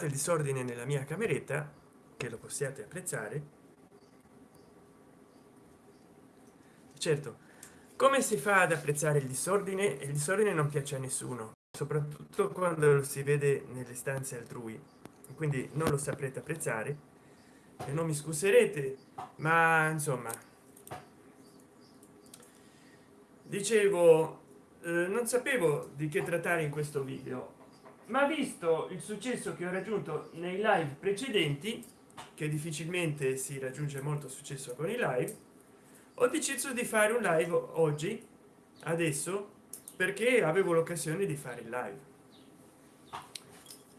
il disordine nella mia cameretta che lo possiate apprezzare certo come si fa ad apprezzare il disordine? Il disordine non piace a nessuno soprattutto quando lo si vede nelle stanze altrui. Quindi non lo saprete apprezzare. E non mi scuserete ma insomma. Dicevo eh, non sapevo di che trattare in questo video ma visto il successo che ho raggiunto nei live precedenti che difficilmente si raggiunge molto successo con i live ho deciso di fare un live oggi adesso perché avevo l'occasione di fare il live.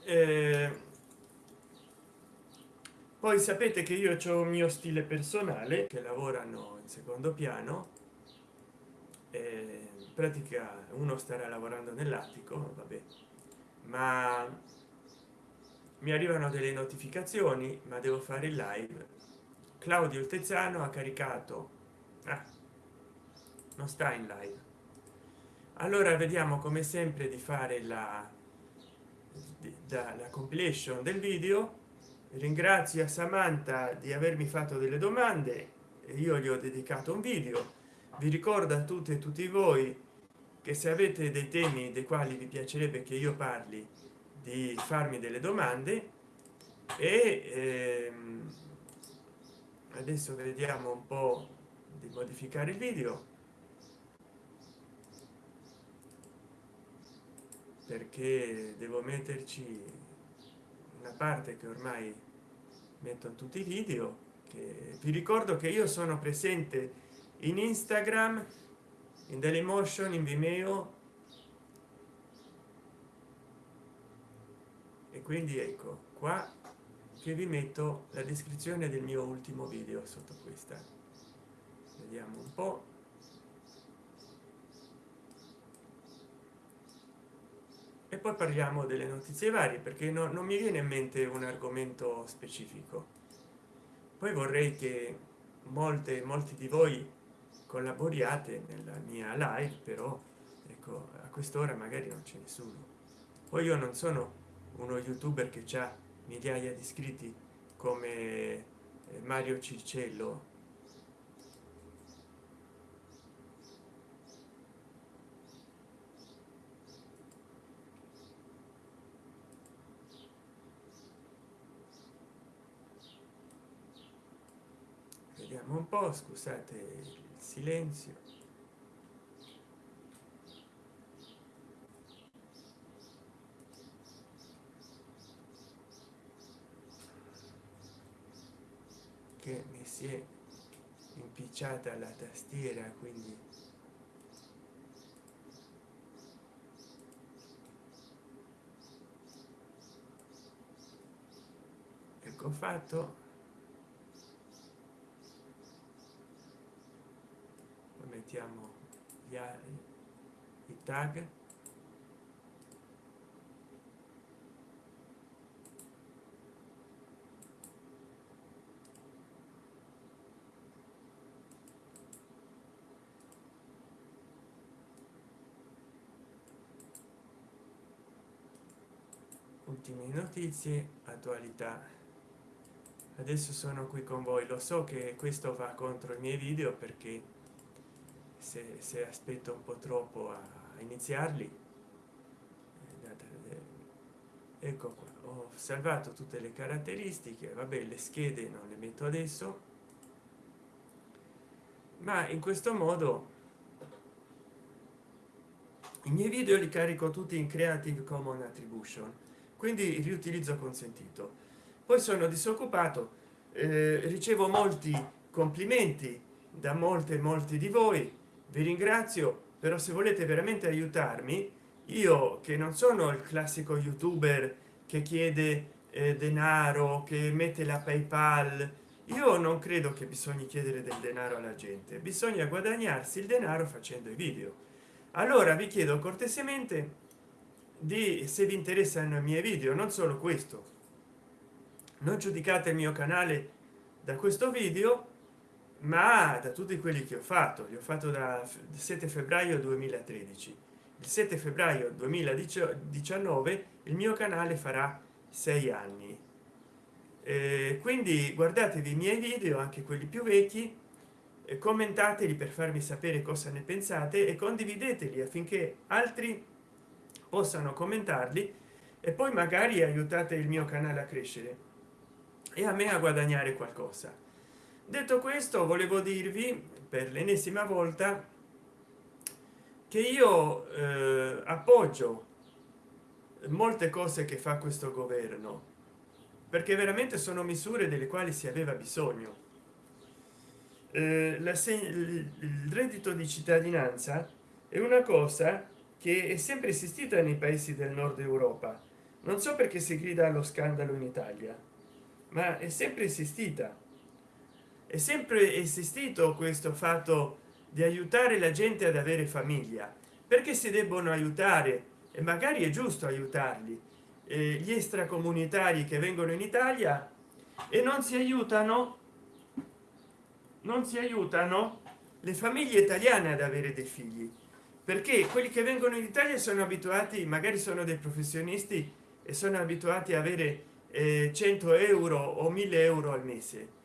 Eh, poi sapete che io ho un mio stile personale che lavorano in secondo piano eh, in pratica uno starà lavorando nell'attico vabbè ma mi arrivano delle notificazioni ma devo fare il live. Claudio il tezzano ha caricato. Ah, non sta in live. Allora vediamo come sempre di fare la dalla compilation del video. Ringrazio a samantha di avermi fatto delle domande. Io gli ho dedicato un video. Vi ricordo a tutte e tutti voi che se avete dei temi dei quali vi piacerebbe che io parli di farmi delle domande e ehm, adesso vediamo un po di modificare il video. Perché devo metterci una parte che ormai metto tutti i video vi ricordo che io sono presente in instagram in dailymotion in vimeo. E quindi ecco qua che vi metto la descrizione del mio ultimo video sotto questa. Vediamo un po. E poi parliamo delle notizie varie perché no, non mi viene in mente un argomento specifico. Poi vorrei che molte molti di voi collaboriate nella mia live però ecco a quest'ora magari non c'è nessuno. Poi io non sono uno youtuber che ha migliaia di iscritti come eh, mario circello. Vediamo un po scusate silenzio. Che mi si è impicciata la tastiera quindi ecco fatto mettiamo gli i tag. Ultime notizie attualità. Adesso sono qui con voi. Lo so che questo va contro i miei video perché se, se aspetto un po troppo a, iniziarli eh, ecco qua ho salvato tutte le caratteristiche vabbè le schede non le metto adesso ma in questo modo i miei video li carico tutti in creative common attribution quindi riutilizzo consentito poi sono disoccupato eh, ricevo molti complimenti da molte molti di voi vi ringrazio però se volete veramente aiutarmi io che non sono il classico youtuber che chiede eh, denaro che mette la paypal io non credo che bisogna chiedere del denaro alla gente bisogna guadagnarsi il denaro facendo i video. Allora vi chiedo cortesemente di se vi interessano i miei video non solo questo. Non giudicate il mio canale da questo video ma da tutti quelli che ho fatto li ho fatto da 7 febbraio 2013 il 7 febbraio 2019 il mio canale farà sei anni. Eh, quindi guardatevi i miei video anche quelli più vecchi e commentateli per farmi sapere cosa ne pensate e condivideteli affinché altri possano commentarli e poi magari aiutate il mio canale a crescere e a me a guadagnare qualcosa detto questo volevo dirvi per l'ennesima volta che io eh, appoggio molte cose che fa questo governo perché veramente sono misure delle quali si aveva bisogno. Eh, la il reddito di cittadinanza è una cosa che è sempre esistita nei paesi del nord europa. Non so perché si grida allo scandalo in italia ma è sempre esistita è sempre esistito questo fatto di aiutare la gente ad avere famiglia. Perché si debbono aiutare? E magari è giusto aiutarli. Eh, gli extracomunitari che vengono in italia e non si aiutano non si aiutano le famiglie italiane ad avere dei figli. Perché quelli che vengono in italia sono abituati magari sono dei professionisti e sono abituati a avere eh, 100 euro o 1000 euro al mese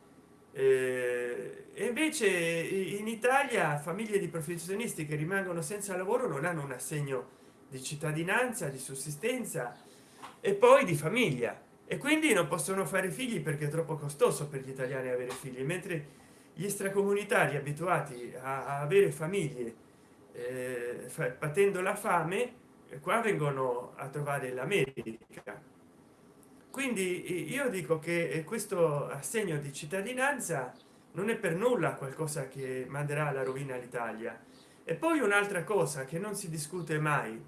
e invece in italia famiglie di professionisti che rimangono senza lavoro non hanno un assegno di cittadinanza di sussistenza e poi di famiglia. E quindi non possono fare figli perché è troppo costoso per gli italiani avere figli mentre gli extracomunitari abituati a, avere famiglie eh, patendo la fame qua vengono a trovare l'america quindi io dico che questo assegno di cittadinanza non è per nulla qualcosa che manderà alla rovina l'italia. E poi un'altra cosa che non si discute mai.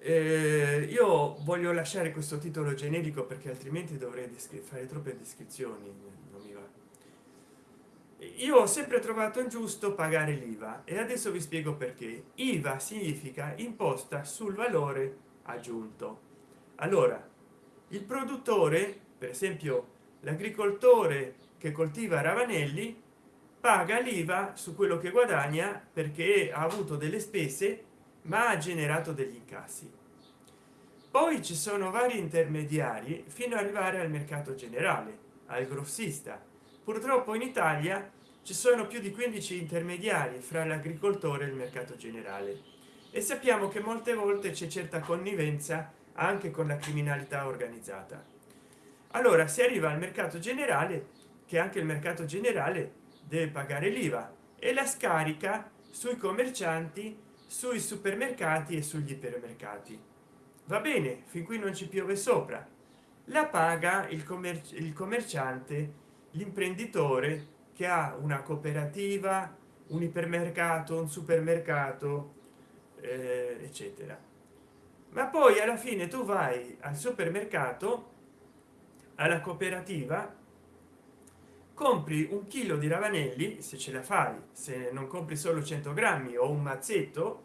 Eh, io voglio lasciare questo titolo generico perché altrimenti dovrei fare troppe descrizioni non mi va. Io ho sempre trovato ingiusto pagare l'iva e adesso vi spiego perché. Iva significa imposta sul valore aggiunto. Allora il produttore per esempio l'agricoltore che coltiva ravanelli paga l'iva su quello che guadagna perché ha avuto delle spese ma ha generato degli incassi. Poi ci sono vari intermediari fino ad arrivare al mercato generale al grossista. Purtroppo in italia ci sono più di 15 intermediari fra l'agricoltore e il mercato generale. E sappiamo che molte volte c'è certa connivenza anche con la criminalità organizzata. Allora si arriva al mercato generale che anche il mercato generale deve pagare l'iva e la scarica sui commercianti sui supermercati e sugli ipermercati. Va bene fin qui non ci piove sopra. La paga il, commerci il commerciante l'imprenditore che ha una cooperativa un ipermercato un supermercato eh, eccetera ma poi alla fine tu vai al supermercato alla cooperativa compri un chilo di ravanelli se ce la fai se non compri solo 100 grammi o un mazzetto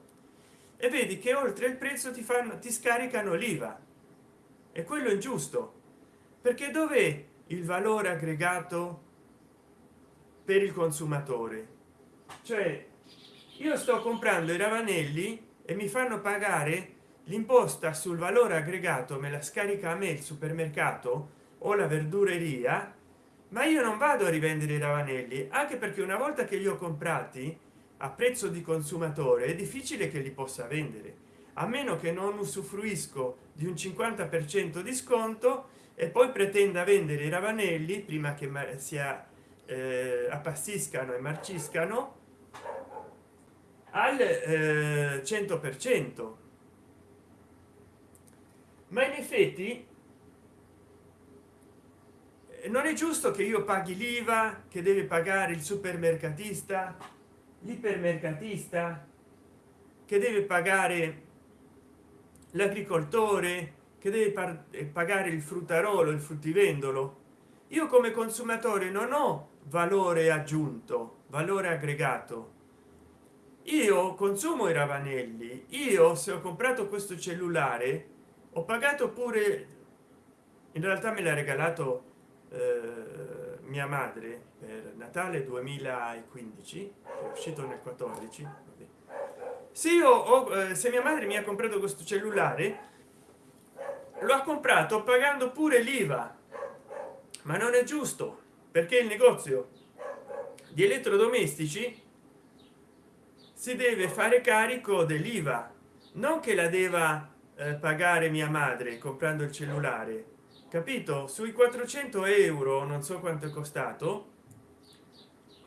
e vedi che oltre il prezzo ti fanno ti scaricano l'iva. E quello è giusto perché dov'è il valore aggregato per il consumatore? Cioè io sto comprando i ravanelli e mi fanno pagare l'imposta sul valore aggregato me la scarica a me il supermercato o la verdureria ma io non vado a rivendere i ravanelli anche perché una volta che li ho comprati a prezzo di consumatore è difficile che li possa vendere. A meno che non usufruisco di un 50 per cento di sconto e poi pretenda vendere i ravanelli prima che sia eh, appassiscano e marciscano al eh, 100 per cento ma in effetti eh, non è giusto che io paghi l'iva che deve pagare il supermercatista l'ipermercatista che deve pagare l'agricoltore che deve eh, pagare il fruttarolo il fruttivendolo. Io come consumatore non ho valore aggiunto valore aggregato. Io consumo i ravanelli. Io se ho comprato questo cellulare ho pagato pure in realtà me l'ha regalato eh, mia madre per natale 2015 è uscito nel 14 se io ho eh, se mia madre mi ha comprato questo cellulare lo ha comprato pagando pure l'iva. Ma non è giusto perché il negozio di elettrodomestici si deve fare carico dell'iva non che la deva pagare mia madre comprando il cellulare. Capito? Sui 400 euro non so quanto è costato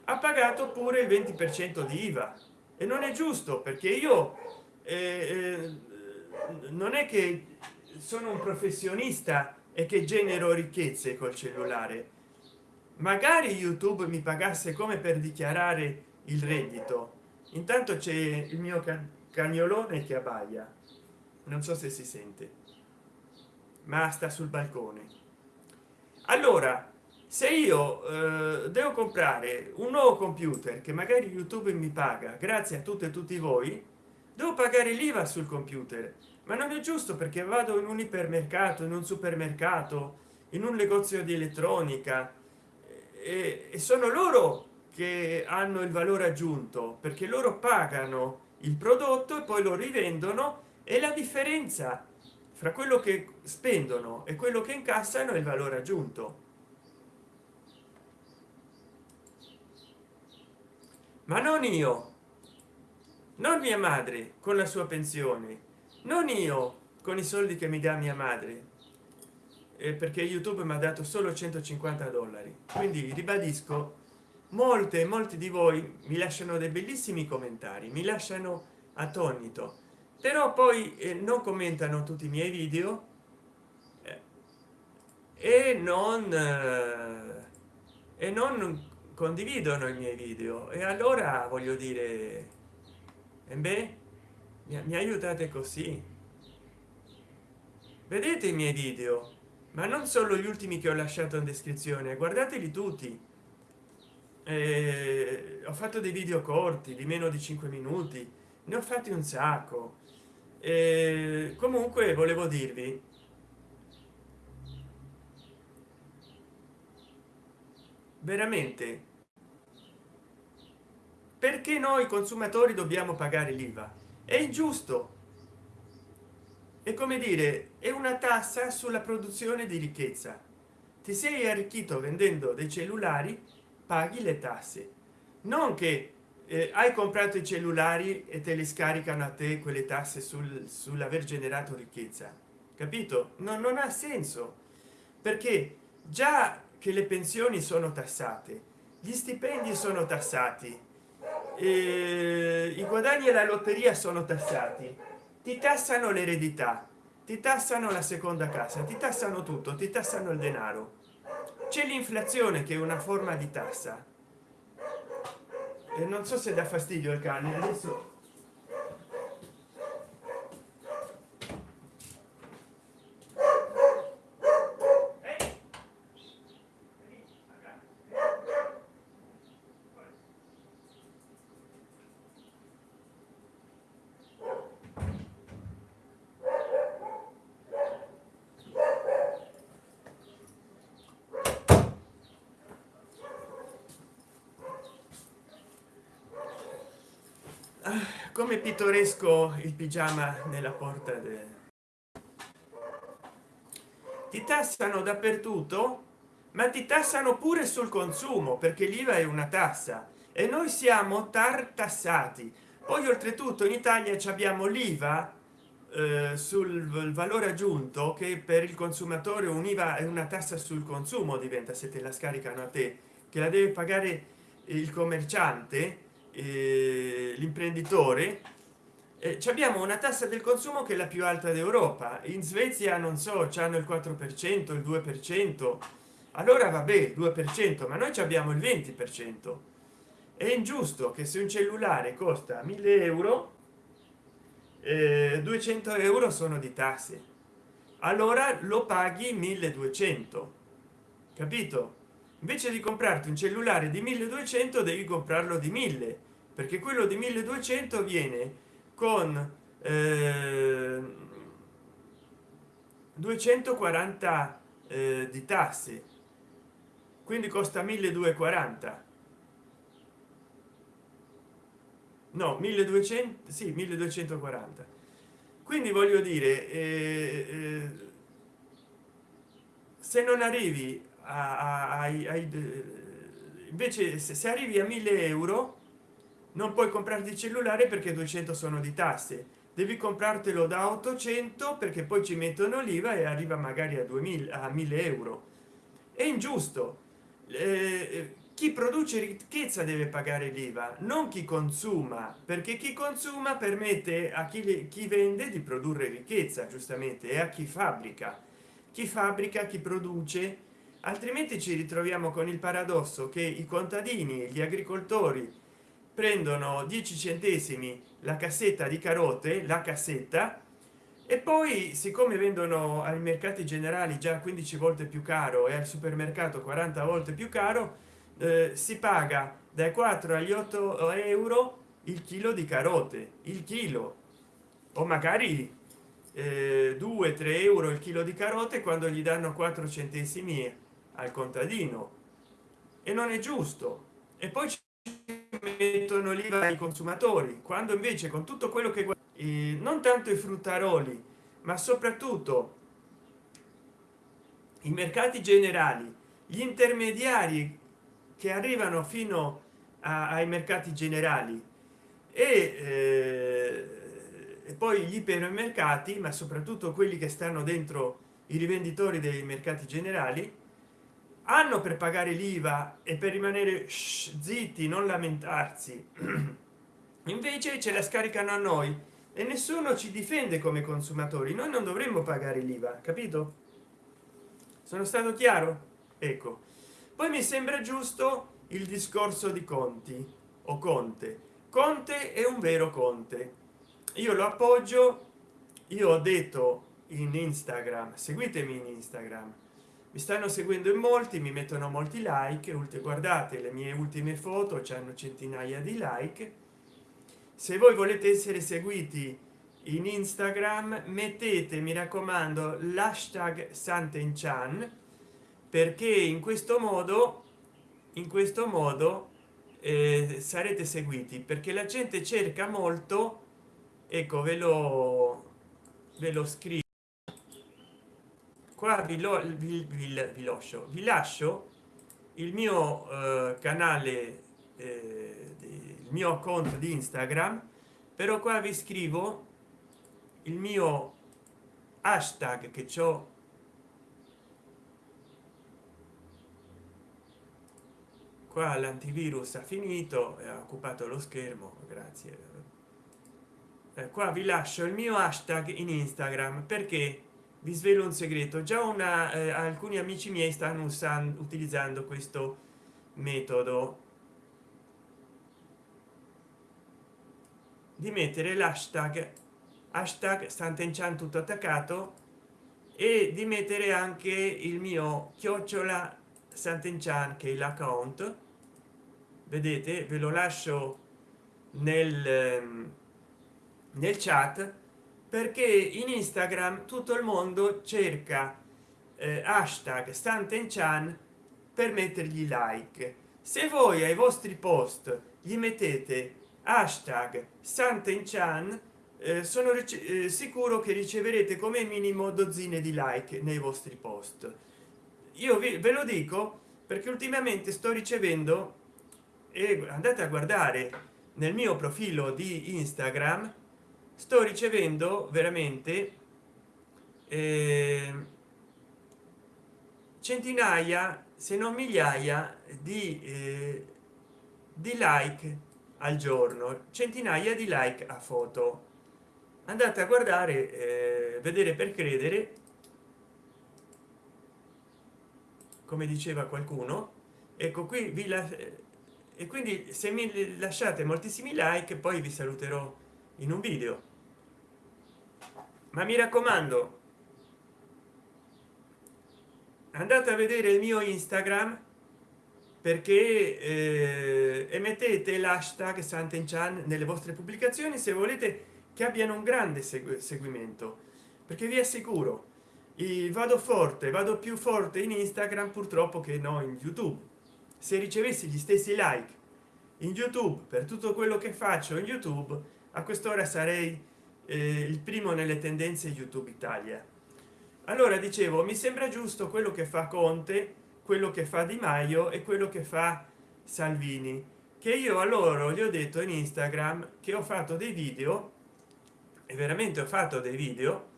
ha pagato pure il 20 per cento di iva e non è giusto perché io eh, eh, non è che sono un professionista e che genero ricchezze col cellulare. Magari youtube mi pagasse come per dichiarare il reddito. Intanto c'è il mio cagnolone che abbaia non so se si sente. Ma sta sul balcone. Allora se io eh, devo comprare un nuovo computer che magari youtube mi paga grazie a tutte e tutti voi devo pagare l'iva sul computer. Ma non è giusto perché vado in un ipermercato in un supermercato in un negozio di elettronica e, e sono loro che hanno il valore aggiunto perché loro pagano il prodotto e poi lo rivendono e la differenza fra quello che spendono e quello che incassano è il valore aggiunto. Ma non io non mia madre con la sua pensione non io con i soldi che mi dà mia madre eh, perché youtube mi ha dato solo 150 dollari. Quindi ribadisco molte molti di voi mi lasciano dei bellissimi commentari mi lasciano attonito però poi eh, non commentano tutti i miei video eh, e non eh, e non condividono i miei video. E allora voglio dire e beh mi, mi aiutate così. Vedete i miei video ma non solo gli ultimi che ho lasciato in descrizione guardateli tutti. Eh, ho fatto dei video corti di meno di 5 minuti ne ho fatti un sacco eh, comunque volevo dirvi. Veramente. Perché noi consumatori dobbiamo pagare l'iva? È ingiusto. È come dire è una tassa sulla produzione di ricchezza. Ti sei arricchito vendendo dei cellulari paghi le tasse. Non che eh, hai comprato i cellulari e te li scaricano a te quelle tasse sul sull'aver generato ricchezza. Capito? No, non ha senso. Perché già che le pensioni sono tassate gli stipendi sono tassati eh, i guadagni alla lotteria sono tassati. Ti tassano l'eredità ti tassano la seconda casa ti tassano tutto ti tassano il denaro. C'è l'inflazione che è una forma di tassa non so se dà fastidio il cane. Adesso come pittoresco il pigiama nella porta del ti tassano dappertutto ma ti tassano pure sul consumo perché l'iva è una tassa e noi siamo tartassati. Poi oltretutto in italia abbiamo l'iva eh, sul valore aggiunto che per il consumatore univa è una tassa sul consumo diventa se te la scaricano a te che la deve pagare il commerciante l'imprenditore eh, abbiamo una tassa del consumo che è la più alta d'europa. In svezia non so hanno il 4 per cento il 2 per cento. Allora vabbè 2 per cento ma noi abbiamo il 20 per cento. È ingiusto che se un cellulare costa 1000 euro eh, 200 euro sono di tasse. Allora lo paghi 1200 capito invece di comprarti un cellulare di 1200 devi comprarlo di 1000 perché quello di 1200 viene con eh, 240 eh, di tasse quindi costa 1240 no 1200 sì 1240 quindi voglio dire eh, eh, se non arrivi a, a, a, invece se, se arrivi a 1000 euro non puoi comprarti il cellulare perché 200 sono di tasse. Devi comprartelo da 800 perché poi ci mettono l'IVA e arriva magari a 2000 a 1000 euro. È ingiusto. Eh, chi produce ricchezza deve pagare l'iva non chi consuma perché chi consuma permette a chi, chi vende di produrre ricchezza giustamente e a chi fabbrica. Chi fabbrica chi produce altrimenti ci ritroviamo con il paradosso che i contadini gli agricoltori prendono 10 centesimi la cassetta di carote la cassetta e poi siccome vendono ai mercati generali già 15 volte più caro e al supermercato 40 volte più caro eh, si paga dai 4 agli 8 euro il chilo di carote il chilo. O magari eh, 2 3 euro il chilo di carote quando gli danno 4 centesimi al contadino. E non è giusto. E poi ci mettono l'iva ai consumatori quando invece con tutto quello che non tanto i fruttaroli ma soprattutto i mercati generali gli intermediari che arrivano fino a, ai mercati generali e, eh, e poi gli ipermercati ma soprattutto quelli che stanno dentro i rivenditori dei mercati generali hanno per pagare l'iva e per rimanere zitti non lamentarsi. Invece ce la scaricano a noi e nessuno ci difende come consumatori. Noi non dovremmo pagare l'iva capito? Sono stato chiaro? Ecco. Poi mi sembra giusto il discorso di conti o conte. Conte è un vero conte. Io lo appoggio. Io ho detto in instagram seguitemi in instagram mi stanno seguendo in molti mi mettono molti like guardate le mie ultime foto hanno centinaia di like. Se voi volete essere seguiti in instagram mettete mi raccomando l'hashtag santenchan perché in questo modo in questo modo eh, sarete seguiti perché la gente cerca molto ecco ve lo ve lo scrivo qua vi, lo, vi, vi, vi lascio. Vi lascio il mio eh, canale eh, il mio conto di instagram però qua vi scrivo il mio hashtag che ciò qua l'antivirus ha finito e ha occupato lo schermo grazie. Eh, qua vi lascio il mio hashtag in instagram perché vi svelo un segreto. Già una eh, alcuni amici miei stanno usando utilizzando questo metodo. Di mettere l'hashtag hashtag stantenchan tutto attaccato e di mettere anche il mio chiocciola santenchan che è l'account. Vedete ve lo lascio nel ehm, nel chat perché in instagram tutto il mondo cerca eh, hashtag stantenchan per mettergli like. Se voi ai vostri post gli mettete hashtag santenchan eh, sono eh, sicuro che riceverete come minimo dozzine di like nei vostri post. Io vi, ve lo dico perché ultimamente sto ricevendo e andate a guardare nel mio profilo di instagram sto ricevendo veramente eh, centinaia se non migliaia di, eh, di like al giorno centinaia di like a foto. Andate a guardare eh, vedere per credere. Come diceva qualcuno ecco qui vi la e quindi se mi lasciate moltissimi like poi vi saluterò in un video. Ma mi raccomando andate a vedere il mio instagram perché eh, emettete l'hashtag santenchan nelle vostre pubblicazioni se volete che abbiano un grande segu seguimento perché vi assicuro vado forte vado più forte in instagram purtroppo che no in youtube. Se ricevessi gli stessi like in youtube per tutto quello che faccio in youtube a quest'ora sarei eh, il primo nelle tendenze youtube italia. Allora dicevo mi sembra giusto quello che fa conte quello che fa di maio e quello che fa salvini che io a loro gli ho detto in instagram che ho fatto dei video e veramente ho fatto dei video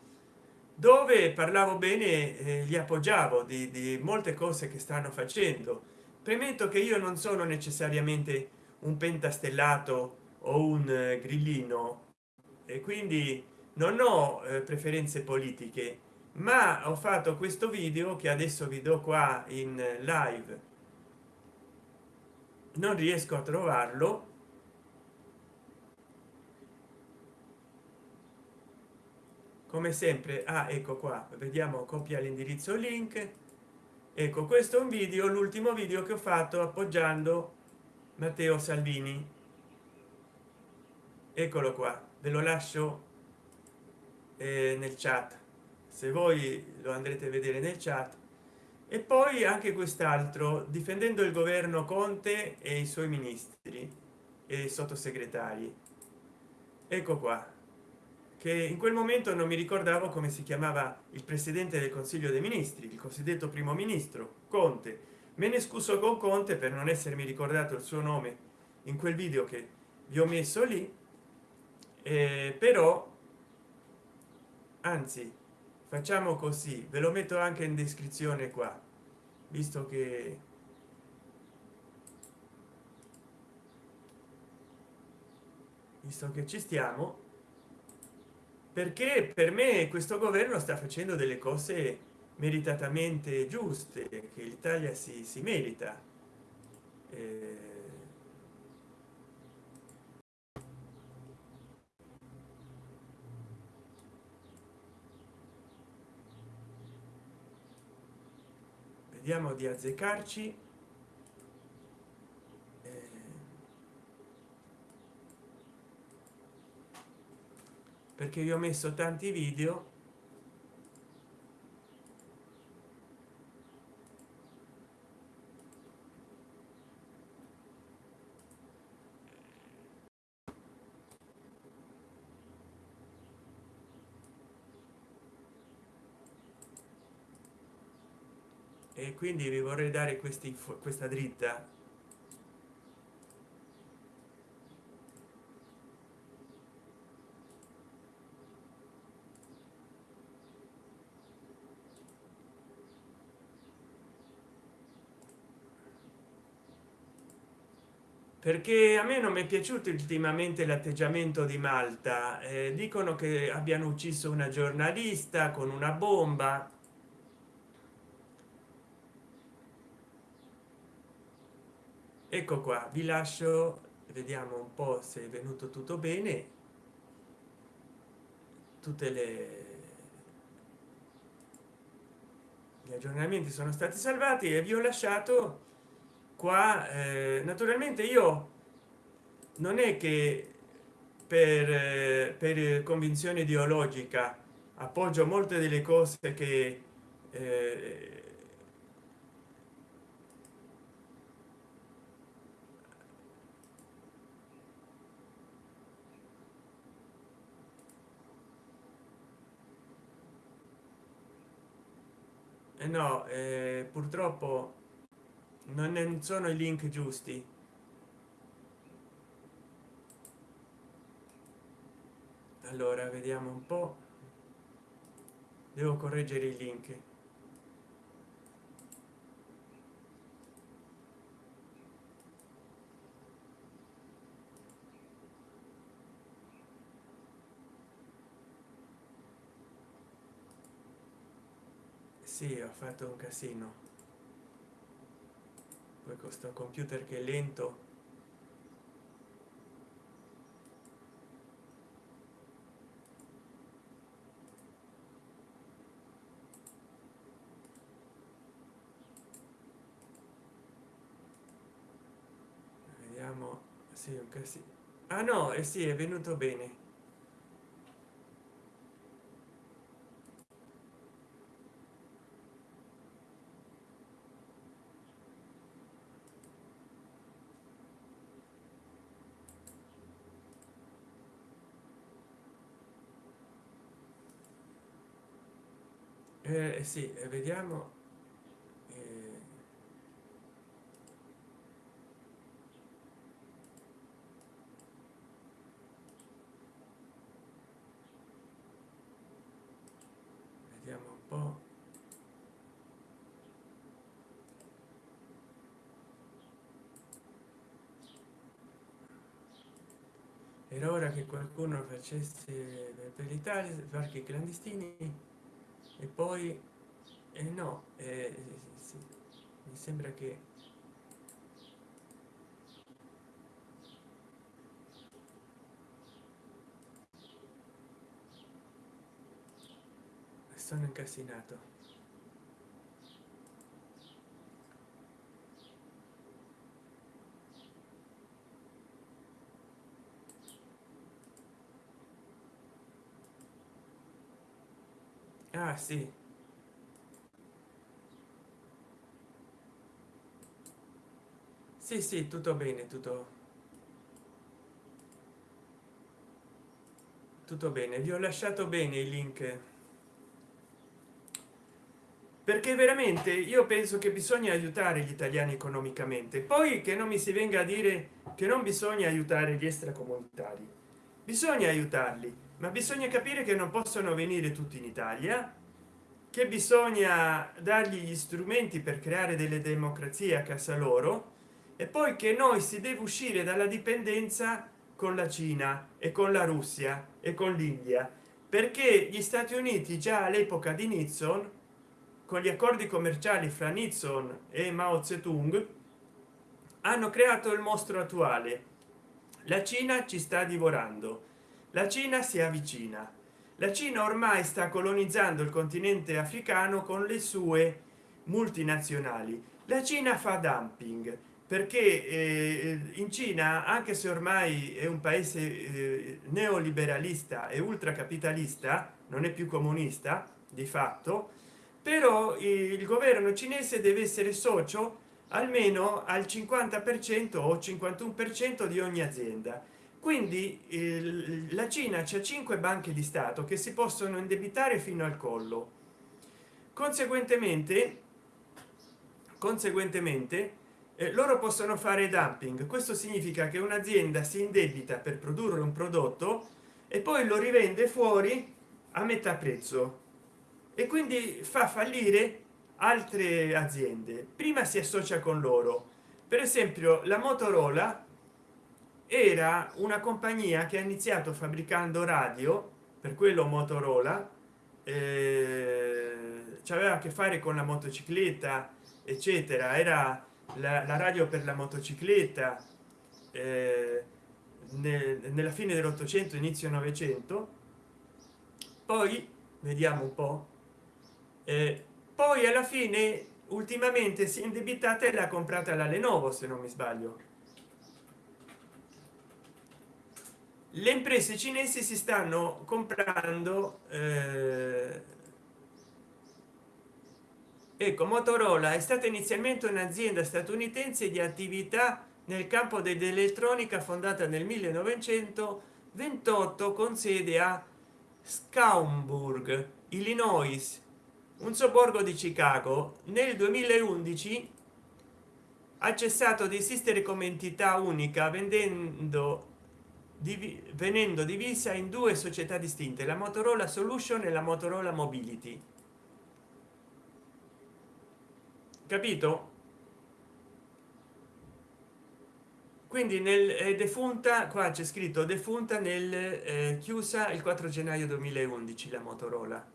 dove parlavo bene eh, gli appoggiavo di, di molte cose che stanno facendo. Premetto che io non sono necessariamente un pentastellato o un eh, grillino. E quindi non ho eh, preferenze politiche ma ho fatto questo video che adesso vi do qua in live. Non riesco a trovarlo. Come sempre ah ecco qua vediamo copia l'indirizzo link. Ecco questo è un video l'ultimo video che ho fatto appoggiando matteo salvini eccolo qua ve lo lascio eh, nel chat. Se voi lo andrete a vedere nel chat. E poi anche quest'altro difendendo il governo conte e i suoi ministri e sottosegretari. Ecco qua che in quel momento non mi ricordavo come si chiamava il presidente del consiglio dei ministri il cosiddetto primo ministro conte. Me ne scuso con conte per non essermi ricordato il suo nome in quel video che vi ho messo lì eh, però anzi facciamo così ve lo metto anche in descrizione qua visto che visto che ci stiamo perché per me questo governo sta facendo delle cose meritatamente giuste che l'italia si, si merita. Eh, vediamo di azzeccarci eh, perché vi ho messo tanti video e quindi vi vorrei dare questi questa dritta. Perché a me non mi è piaciuto ultimamente l'atteggiamento di malta. Eh, dicono che abbiano ucciso una giornalista con una bomba ecco qua vi lascio vediamo un po se è venuto tutto bene. Tutte le gli aggiornamenti sono stati salvati e vi ho lasciato qua eh, naturalmente io non è che per, eh, per convinzione ideologica appoggio molte delle cose che eh, no eh, purtroppo non sono i link giusti. Allora vediamo un po. Devo correggere i link sì ho fatto un casino. Poi questo computer che è lento. Vediamo sì un casino ah no e eh sì è venuto bene eh, sì vediamo. Eh, vediamo un po. Era ora che qualcuno facesse per l'italia parchi clandestini e poi eh no eh, sì, mi sembra che sono incasinato ah sì. Sì sì tutto bene tutto. Tutto bene. Vi ho lasciato bene il link. Perché veramente io penso che bisogna aiutare gli italiani economicamente. Poi che non mi si venga a dire che non bisogna aiutare gli extracomunitari. Bisogna aiutarli ma bisogna capire che non possono venire tutti in italia che bisogna dargli gli strumenti per creare delle democrazie a casa loro e poi che noi si deve uscire dalla dipendenza con la cina e con la russia e con l'india. Perché gli stati uniti già all'epoca di nixon con gli accordi commerciali fra nixon e mao zedong hanno creato il mostro attuale. La cina ci sta divorando. La cina si avvicina la cina ormai sta colonizzando il continente africano con le sue multinazionali. La cina fa dumping perché eh, in cina anche se ormai è un paese eh, neoliberalista e ultracapitalista non è più comunista di fatto però il governo cinese deve essere socio almeno al 50 per cento o 51 per cento di ogni azienda quindi la cina c'è cinque banche di stato che si possono indebitare fino al collo. Conseguentemente conseguentemente eh, loro possono fare dumping. Questo significa che un'azienda si indebita per produrre un prodotto e poi lo rivende fuori a metà prezzo. E quindi fa fallire altre aziende. Prima si associa con loro. Per esempio la motorola era una compagnia che ha iniziato fabbricando radio per quello motorola eh, aveva a che fare con la motocicletta eccetera. Era la, la radio per la motocicletta eh, nel, nella fine dell'ottocento inizio novecento. Poi vediamo un po eh, poi alla fine ultimamente si è indebitata e l'ha comprata la lenovo se non mi sbaglio le imprese cinesi si stanno comprando eh, ecco motorola è stata inizialmente un'azienda statunitense di attività nel campo dell'elettronica fondata nel 1928 con sede a scaumburg illinois un sobborgo di chicago. Nel 2011 ha cessato di esistere come entità unica vendendo venendo divisa in due società distinte la motorola solution e la motorola mobility. Capito? Quindi nel è defunta qua c'è scritto defunta nel eh, chiusa il 4 gennaio 2011 la motorola.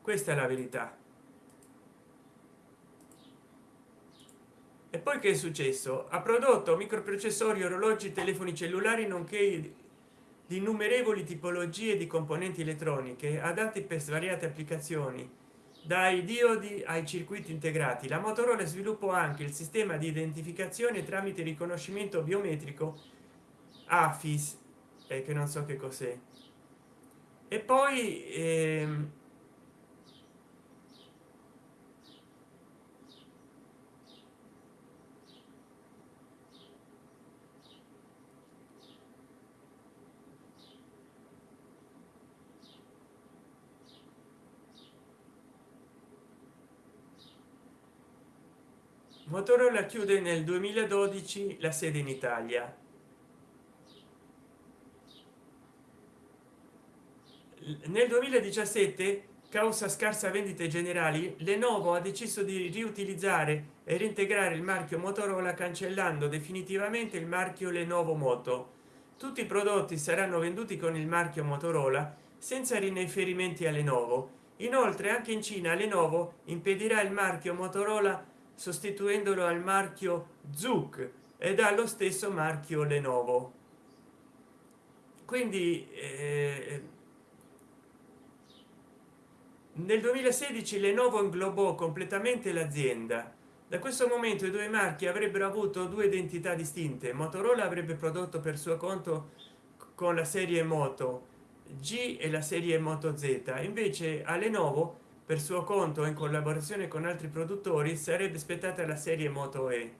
Questa è la verità e poi che è successo? Ha prodotto microprocessori orologi telefoni cellulari nonché di innumerevoli tipologie di componenti elettroniche adatti per svariate applicazioni dai diodi ai circuiti integrati. La motorola sviluppò anche il sistema di identificazione tramite riconoscimento biometrico afis eh, che non so che cos'è. E poi ehm, motorola chiude nel 2012 la sede in italia. Nel 2017 causa scarsa vendite generali lenovo ha deciso di riutilizzare e reintegrare il marchio motorola cancellando definitivamente il marchio lenovo moto. Tutti i prodotti saranno venduti con il marchio motorola senza riferimenti a lenovo. Inoltre anche in cina lenovo impedirà il marchio motorola sostituendolo al marchio zuc ed ha lo stesso marchio lenovo. Quindi eh, nel 2016 lenovo inglobò completamente l'azienda. Da questo momento i due marchi avrebbero avuto due identità distinte. Motorola avrebbe prodotto per suo conto con la serie moto g e la serie moto z. Invece a lenovo per suo conto in collaborazione con altri produttori sarebbe aspettata la serie moto e.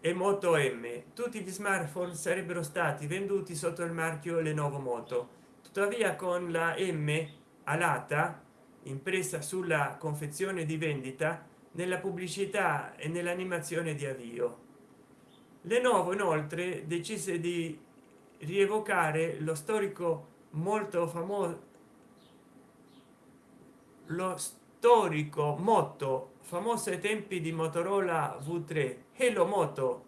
E moto m. Tutti gli smartphone sarebbero stati venduti sotto il marchio lenovo moto. Tuttavia con la m alata impressa sulla confezione di vendita nella pubblicità e nell'animazione di avvio. Lenovo inoltre decise di rievocare lo storico molto famoso lo storico motto famoso ai tempi di motorola v3 hello moto.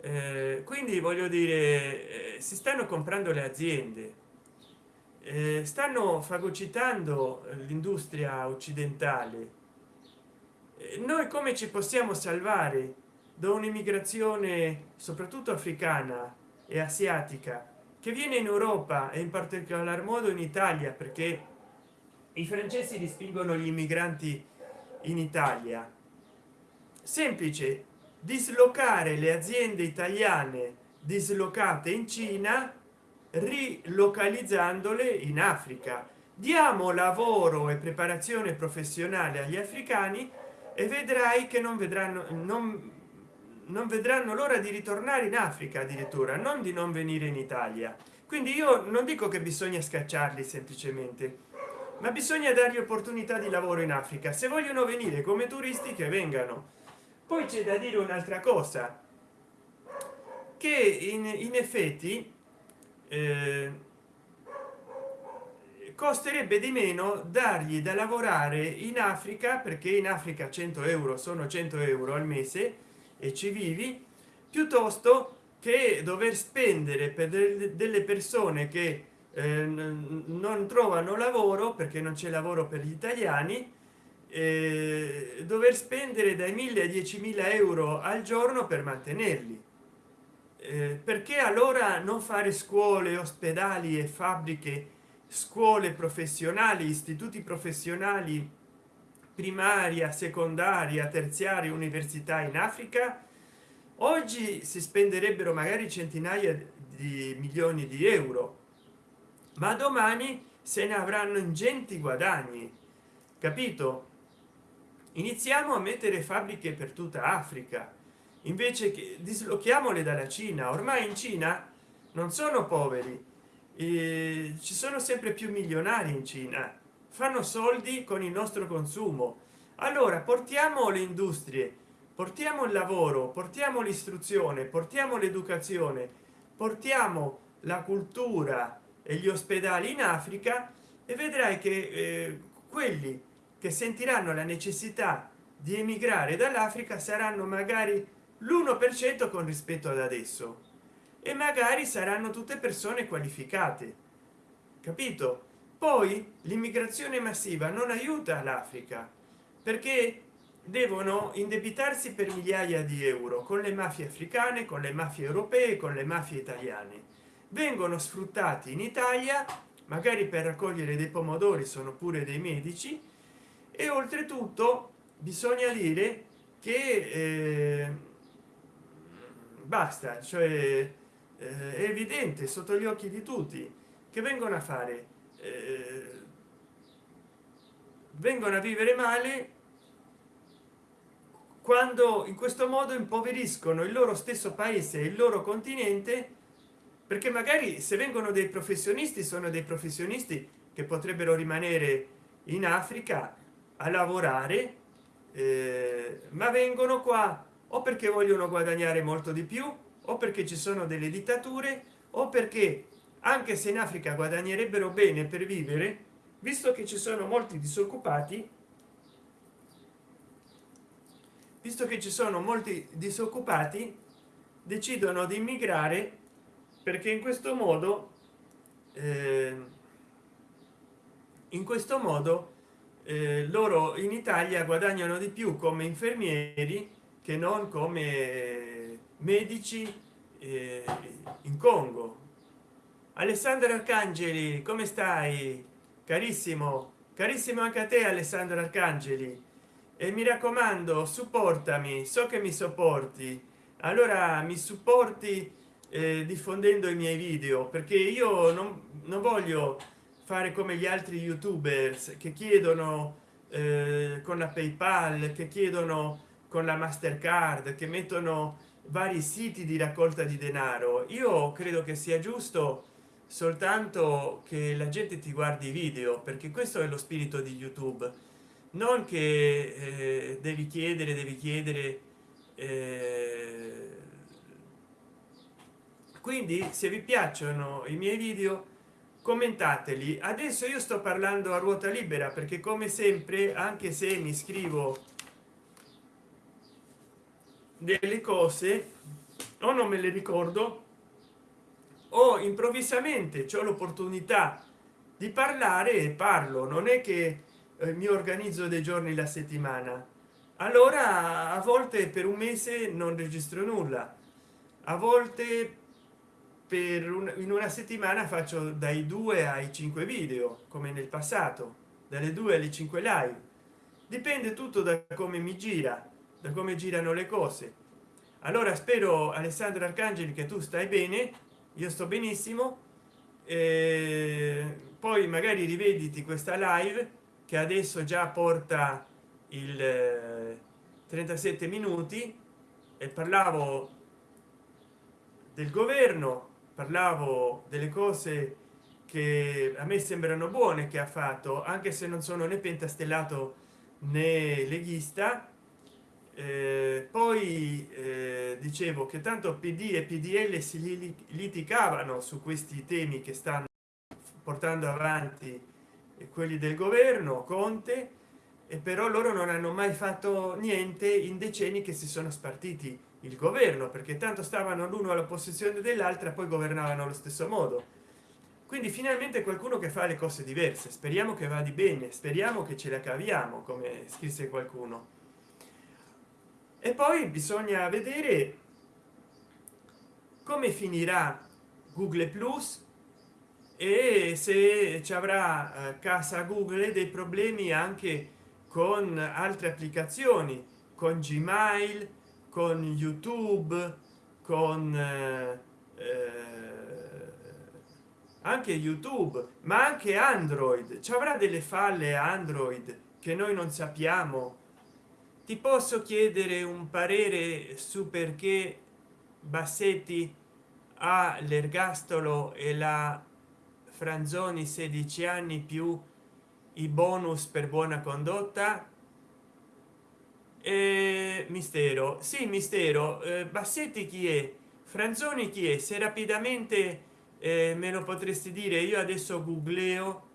Eh, quindi voglio dire eh, si stanno comprando le aziende eh, stanno fagocitando l'industria occidentale. Eh, noi come ci possiamo salvare da un'immigrazione soprattutto africana e asiatica che viene in europa e in particolar modo in italia perché i francesi respingono gli immigranti in italia. Semplice dislocare le aziende italiane dislocate in cina rilocalizzandole in africa. Diamo lavoro e preparazione professionale agli africani e vedrai che non vedranno non, non vedranno l'ora di ritornare in africa addirittura non di non venire in italia. Quindi io non dico che bisogna scacciarli semplicemente ma bisogna dargli opportunità di lavoro in africa se vogliono venire come turisti che vengano. Poi c'è da dire un'altra cosa che in, in effetti eh, costerebbe di meno dargli da lavorare in africa perché in africa 100 euro sono 100 euro al mese e ci vivi piuttosto che dover spendere per delle persone che eh, non trovano lavoro perché non c'è lavoro per gli italiani eh, dover spendere dai 1000 a 10.000 euro al giorno per mantenerli. Eh, perché allora non fare scuole ospedali e fabbriche scuole professionali istituti professionali primaria secondaria terziaria università in africa? Oggi si spenderebbero magari centinaia di milioni di euro ma domani se ne avranno ingenti guadagni capito? Iniziamo a mettere fabbriche per tutta africa invece che dislochiamole dalla cina. Ormai in cina non sono poveri e ci sono sempre più milionari in cina. Fanno soldi con il nostro consumo. Allora portiamo le industrie portiamo il lavoro portiamo l'istruzione portiamo l'educazione portiamo la cultura e gli ospedali in africa e vedrai che eh, quelli che sentiranno la necessità di emigrare dall'africa saranno magari l'1% con rispetto ad adesso. E magari saranno tutte persone qualificate. Capito? Poi l'immigrazione massiva non aiuta l'africa perché devono indebitarsi per migliaia di euro con le mafie africane con le mafie europee con le mafie italiane vengono sfruttati in italia magari per raccogliere dei pomodori sono pure dei medici e oltretutto bisogna dire che eh, basta cioè eh, è evidente sotto gli occhi di tutti che vengono a fare eh, vengono a vivere male quando in questo modo impoveriscono il loro stesso paese il loro continente perché magari se vengono dei professionisti sono dei professionisti che potrebbero rimanere in africa a lavorare eh, ma vengono qua o perché vogliono guadagnare molto di più o perché ci sono delle dittature o perché anche se in africa guadagnerebbero bene per vivere visto che ci sono molti disoccupati visto che ci sono molti disoccupati decidono di immigrare perché in questo modo eh, in questo modo eh, loro in italia guadagnano di più come infermieri che non come medici eh, in congo. Alessandro arcangeli come stai? Carissimo carissimo anche a te alessandro arcangeli. E mi raccomando supportami so che mi sopporti. Allora mi supporti eh, diffondendo i miei video perché io non, non, voglio fare come gli altri youtubers che chiedono eh, con la paypal che chiedono con la mastercard che mettono vari siti di raccolta di denaro. Io credo che sia giusto soltanto che la gente ti guardi i video perché questo è lo spirito di youtube. Non che eh, devi chiedere devi chiedere eh, quindi se vi piacciono i miei video commentateli. Adesso io sto parlando a ruota libera perché come sempre anche se mi scrivo delle cose o non me le ricordo o improvvisamente c'è l'opportunità di parlare e parlo. Non è che eh, mi organizzo dei giorni la settimana. Allora a volte per un mese non registro nulla. A volte per un, in una settimana faccio dai due ai cinque video come nel passato dalle due alle 5 live. Dipende tutto da come mi gira da come girano le cose. Allora spero alessandro arcangeli che tu stai bene io sto benissimo poi magari rivediti questa live che adesso già porta il 37 eh, minuti e parlavo del governo parlavo delle cose che a me sembrano buone che ha fatto anche se non sono né pentastellato né leghista. Eh, poi eh, dicevo che tanto pd e pdl si litigavano su questi temi che stanno portando avanti quelli del governo conte e però loro non hanno mai fatto niente in decenni che si sono spartiti il governo perché tanto stavano l'uno all'opposizione dell'altra poi governavano allo stesso modo. Quindi finalmente qualcuno che fa le cose diverse. Speriamo che va di bene speriamo che ce la caviamo come scrisse qualcuno. E poi bisogna vedere come finirà google plus e se ci avrà eh, casa google dei problemi anche con altre applicazioni con gmail con youtube con eh, eh, anche youtube ma anche android. Ci avrà delle falle android che noi non sappiamo? Ti posso chiedere un parere su perché bassetti ha l'ergastolo e la franzoni 16 anni più i bonus per buona condotta e mistero. Sì mistero. Eh, bassetti chi è? Franzoni chi è? Se rapidamente eh, me lo potresti dire. Io adesso googleo.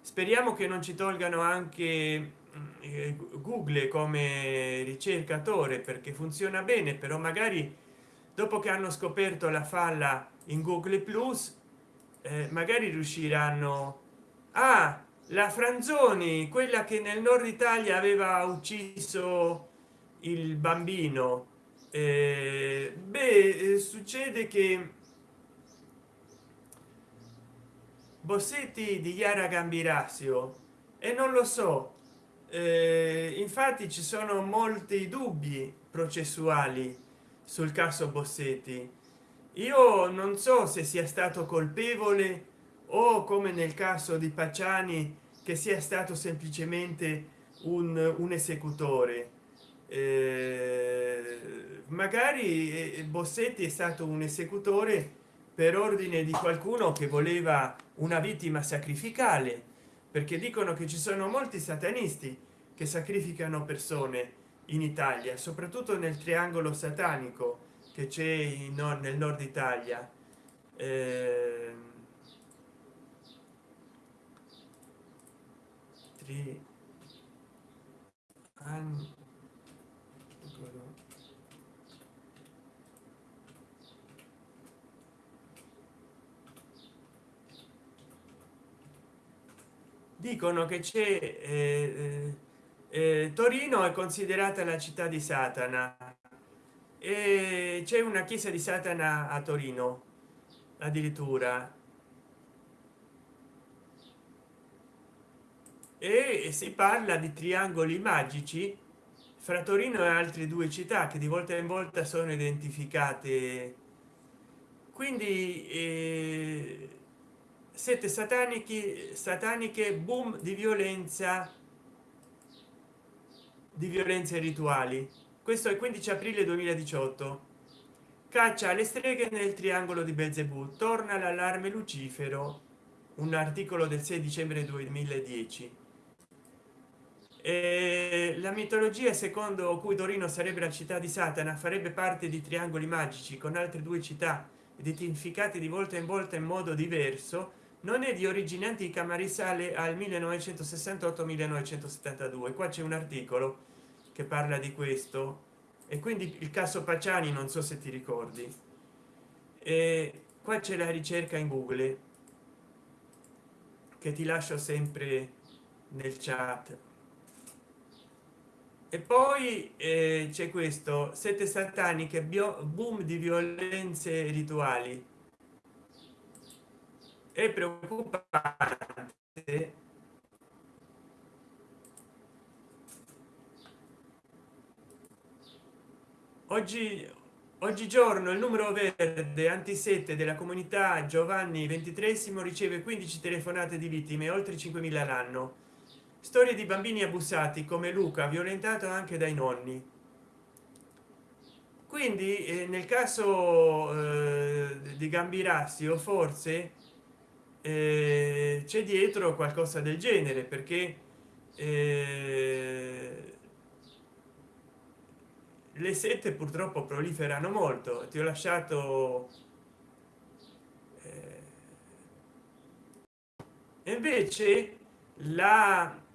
Speriamo che non ci tolgano anche mm, eh, google come ricercatore perché funziona bene però magari dopo che hanno scoperto la falla in google plus eh, magari riusciranno. A la franzoni quella che nel nord italia aveva ucciso il bambino eh, beh eh, succede che bossetti di chiara gambirasio e non lo so eh, infatti ci sono molti dubbi processuali sul caso bossetti. Io non so se sia stato colpevole o come nel caso di pacciani che sia stato semplicemente un, un esecutore. Eh, magari eh, bossetti è stato un esecutore per ordine di qualcuno che voleva una vittima sacrificale perché dicono che ci sono molti satanisti che sacrificano persone in italia soprattutto nel triangolo satanico che c'è nel nord italia. Eh, tri anni. Dicono che c'è eh, eh, eh, torino è considerata la città di satana e c'è una chiesa di satana a torino addirittura e si parla di triangoli magici. Fra torino e altre due città che di volta in volta sono identificate. Quindi eh, sette satanici sataniche boom di violenza di violenze rituali. Questo è 15 aprile 2018 caccia alle streghe nel triangolo di belzebù. Torna l'allarme lucifero. Un articolo del 6 dicembre 2010 la mitologia secondo cui torino sarebbe la città di satana farebbe parte di triangoli magici con altre due città identificate di volta in volta in modo diverso non è di origine antica ma risale al 1968 1972 qua c'è un articolo che parla di questo. E quindi il caso paciani non so se ti ricordi. E qua c'è la ricerca in google che ti lascio sempre nel chat e poi eh, c'è questo sette sataniche bio boom di violenze rituali. È preoccupante. Oggi oggigiorno il numero verde anti 7 della comunità giovanni ventitresimo riceve 15 telefonate di vittime oltre 5.000 l'anno storie di bambini abusati come luca violentato anche dai nonni. Quindi eh, nel caso eh, di o forse eh, c'è dietro qualcosa del genere perché eh, le sette purtroppo proliferano molto. Ti ho lasciato eh, invece la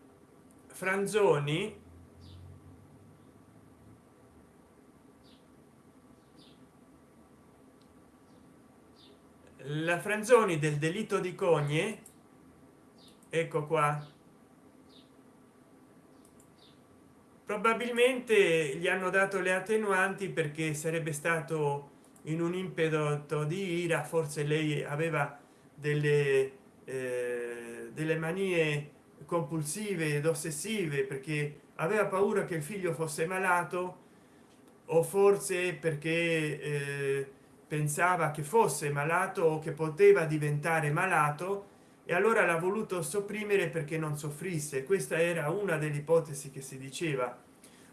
franzoni. La franzoni del delitto di cogne ecco qua. Probabilmente gli hanno dato le attenuanti perché sarebbe stato in un impeto di ira forse lei aveva delle eh, delle manie compulsive ed ossessive perché aveva paura che il figlio fosse malato o forse perché eh, pensava che fosse malato o che poteva diventare malato e allora l'ha voluto sopprimere perché non soffrisse. Questa era una delle ipotesi che si diceva.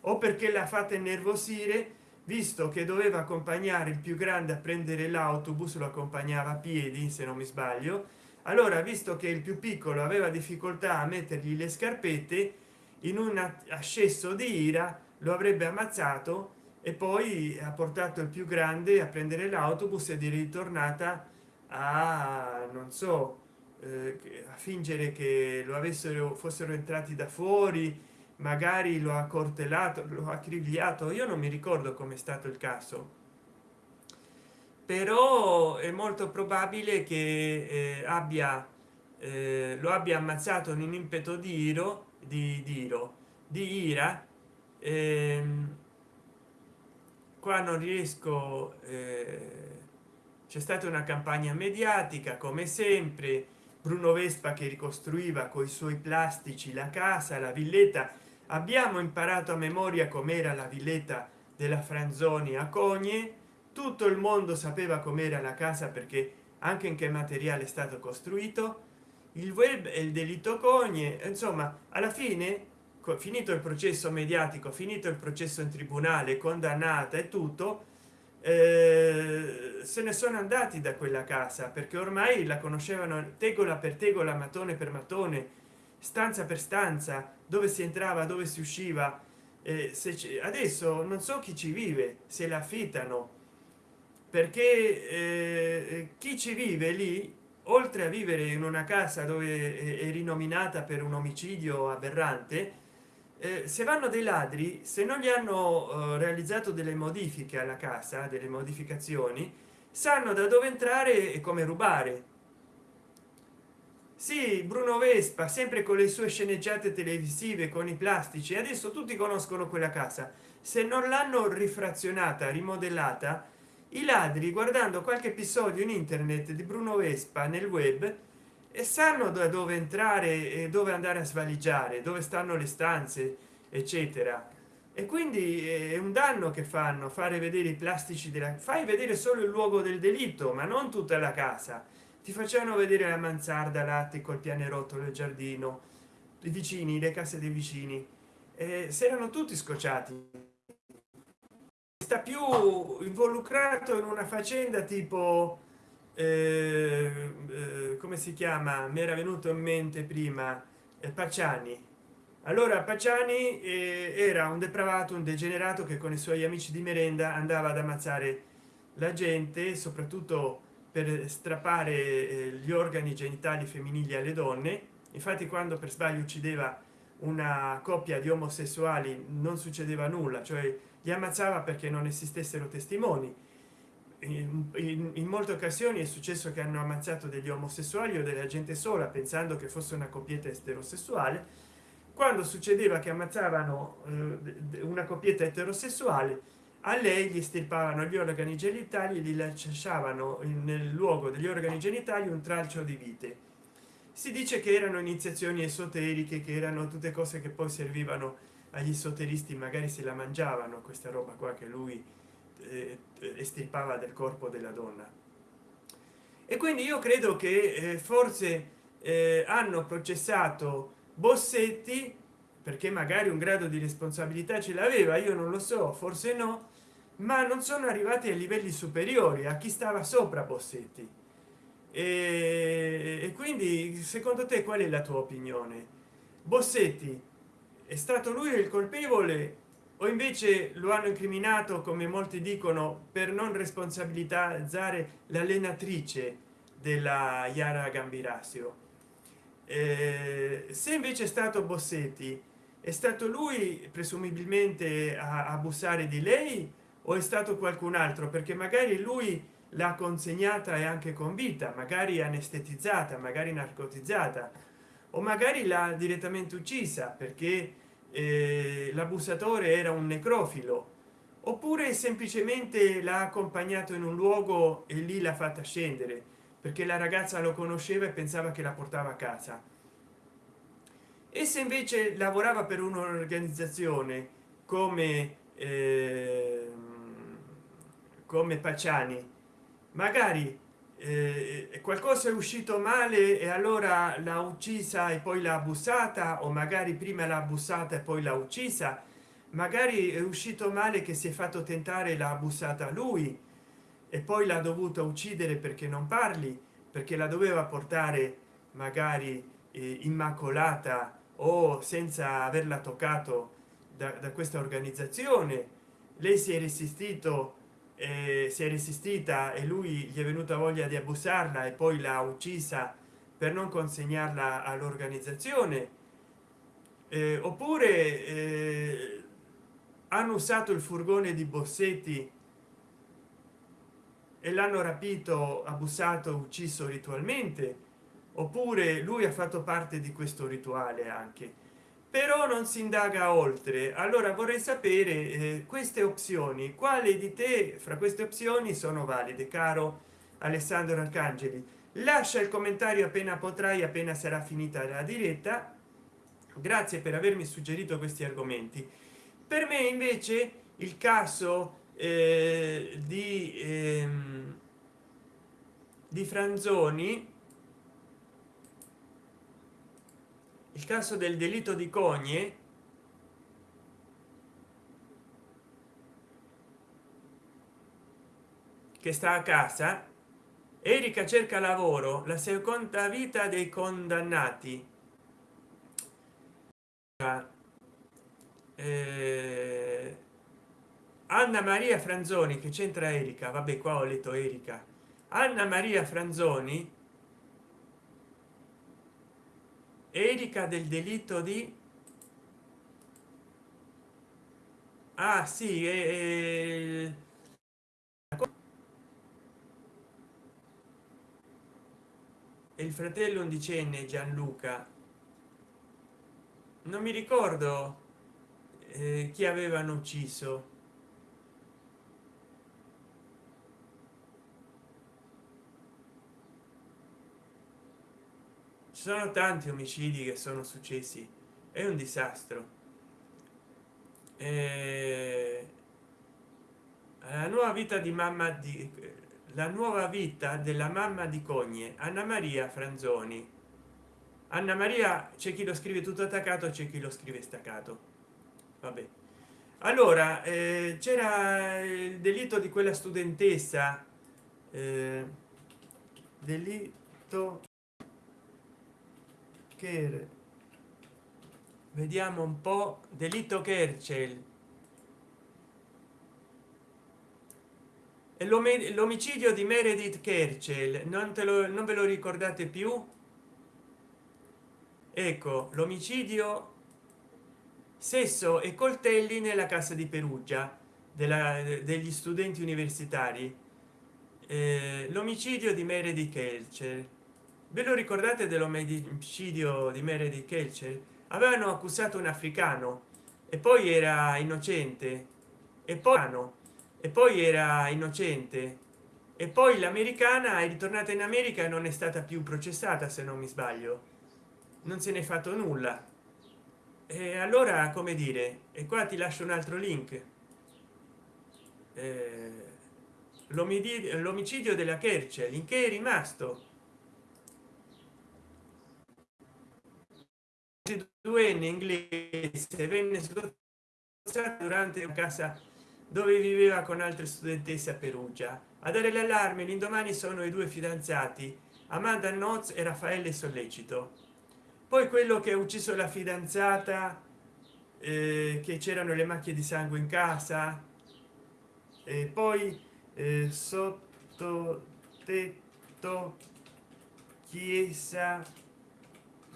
O perché l'ha fatta innervosire visto che doveva accompagnare il più grande a prendere l'autobus lo accompagnava a piedi se non mi sbaglio allora visto che il più piccolo aveva difficoltà a mettergli le scarpette in un ascesso di ira lo avrebbe ammazzato e poi ha portato il più grande a prendere l'autobus ed è ritornata a non so eh, a fingere che lo avessero fossero entrati da fuori magari lo ha cortelato lo ha crigliato io non mi ricordo come è stato il caso però è molto probabile che eh, abbia eh, lo abbia ammazzato in un impeto di iro di diro di ira. Ehm, qua non riesco eh, c'è stata una campagna mediatica come sempre. Bruno vespa che ricostruiva con i suoi plastici la casa la villetta. Abbiamo imparato a memoria com'era la villetta della franzoni a cogne tutto il mondo sapeva com'era la casa perché anche in che materiale è stato costruito. Il web e il delitto cogne insomma alla fine finito il processo mediatico finito il processo in tribunale condannata e tutto eh, se ne sono andati da quella casa perché ormai la conoscevano tegola per tegola mattone per mattone stanza per stanza dove si entrava dove si usciva. Eh, se adesso non so chi ci vive se la affittano perché eh, chi ci vive lì oltre a vivere in una casa dove è rinominata per un omicidio aberrante eh, se vanno dei ladri se non gli hanno eh, realizzato delle modifiche alla casa delle modificazioni sanno da dove entrare e come rubare. Sì bruno vespa sempre con le sue sceneggiate televisive con i plastici adesso tutti conoscono quella casa. Se non l'hanno rifrazionata rimodellata i ladri guardando qualche episodio in internet di bruno vespa nel web e sanno da dove entrare e dove andare a svaligiare dove stanno le stanze eccetera. E quindi è un danno che fanno fare vedere i plastici della fai vedere solo il luogo del delitto ma non tutta la casa. Ti facevano vedere la mansarda l'attico il pianerottolo il giardino i vicini le case dei vicini. Eh, si erano tutti scocciati sta più involucrato in una faccenda tipo eh, eh, come si chiama? Mi era venuto in mente prima eh, pacciani. Allora pacciani eh, era un depravato un degenerato che con i suoi amici di merenda andava ad ammazzare la gente soprattutto per strappare eh, gli organi genitali femminili alle donne. Infatti quando per sbaglio uccideva una coppia di omosessuali non succedeva nulla cioè li ammazzava perché non esistessero testimoni. In, in, in, molte occasioni è successo che hanno ammazzato degli omosessuali o della gente sola pensando che fosse una coppietta eterosessuale quando succedeva che ammazzavano eh, una coppietta eterosessuale a lei gli estirpavano gli organi genitali e gli lasciavano nel luogo degli organi genitali un tralcio di vite. Si dice che erano iniziazioni esoteriche che erano tutte cose che poi servivano agli esoteristi magari se la mangiavano questa roba qua che lui eh, estirpava del corpo della donna. E quindi io credo che eh, forse eh, hanno processato bossetti perché magari un grado di responsabilità ce l'aveva io non lo so forse no ma non sono arrivati a livelli superiori a chi stava sopra bossetti. E, e quindi secondo te qual è la tua opinione? Bossetti è stato lui il colpevole o invece lo hanno incriminato come molti dicono per non responsabilizzare l'allenatrice della Yara Gambirasio? Eh, se invece è stato bossetti è stato lui presumibilmente a abusare di lei o è stato qualcun altro? Perché magari lui l'ha consegnata e anche con vita magari anestetizzata magari narcotizzata o magari l'ha direttamente uccisa perché eh, l'abusatore era un necrofilo oppure semplicemente l'ha accompagnato in un luogo e lì l'ha fatta scendere perché la ragazza lo conosceva e pensava che la portava a casa. E se invece lavorava per un'organizzazione come eh, come pacciani magari eh, qualcosa è uscito male e allora l'ha uccisa e poi l'ha abusata o magari prima l'ha abusata e poi l'ha uccisa. Magari è uscito male che si è fatto tentare l'ha abusata lui e poi l'ha dovuto uccidere perché non parli perché la doveva portare magari eh, immacolata o senza averla toccato da, da questa organizzazione. Lei si è resistito eh, si è resistita e lui gli è venuta voglia di abusarla e poi l'ha uccisa per non consegnarla all'organizzazione. Eh, oppure eh, hanno usato il furgone di bossetti e l'hanno rapito abusato ucciso ritualmente. Oppure lui ha fatto parte di questo rituale anche però non si indaga oltre. Allora vorrei sapere eh, queste opzioni quale di te fra queste opzioni sono valide caro alessandro arcangeli? Lascia il commentario appena potrai appena sarà finita la diretta. Grazie per avermi suggerito questi argomenti. Per me invece il caso eh, di ehm, di franzoni il caso del delitto di cogne che sta a casa? Erika cerca lavoro la seconda vita dei condannati. Eh, anna maria franzoni che c'entra erika? Vabbè qua ho letto erika. Anna maria franzoni erika del delitto di ah sì è, è il fratello undicenne gianluca. Non mi ricordo eh, chi avevano ucciso ci sono tanti omicidi che sono successi. È un disastro. Eh, la nuova vita di mamma di la nuova vita della mamma di cogne anna maria franzoni. Anna maria c'è chi lo scrive tutto attaccato c'è chi lo scrive staccato. Vabbè. Allora eh, c'era il delitto di quella studentessa eh, delitto che vediamo un po. Delitto kerchel l'omicidio di meredith kerchel non te lo non ve lo ricordate più? Ecco l'omicidio sesso e coltelli nella casa di perugia della, degli studenti universitari. Eh, l'omicidio di meredith kerchel ve lo ricordate dell'omicidio di meredith kerchel avevano accusato un africano e poi era innocente e poi e poi era innocente e poi l'americana è ritornata in america e non è stata più processata se non mi sbaglio. Non se n'è fatto nulla. E allora come dire? E qua ti lascio un altro link. Eh, l'omicidio della kerchel in che è rimasto due in inglese venne durante una casa dove viveva con altre studentesse a perugia. A dare l'allarme l'indomani sono i due fidanzati amanda noz e raffaele sollecito. Poi quello che ha ucciso la fidanzata eh, che c'erano le macchie di sangue in casa e poi eh, sotto tetto chiesa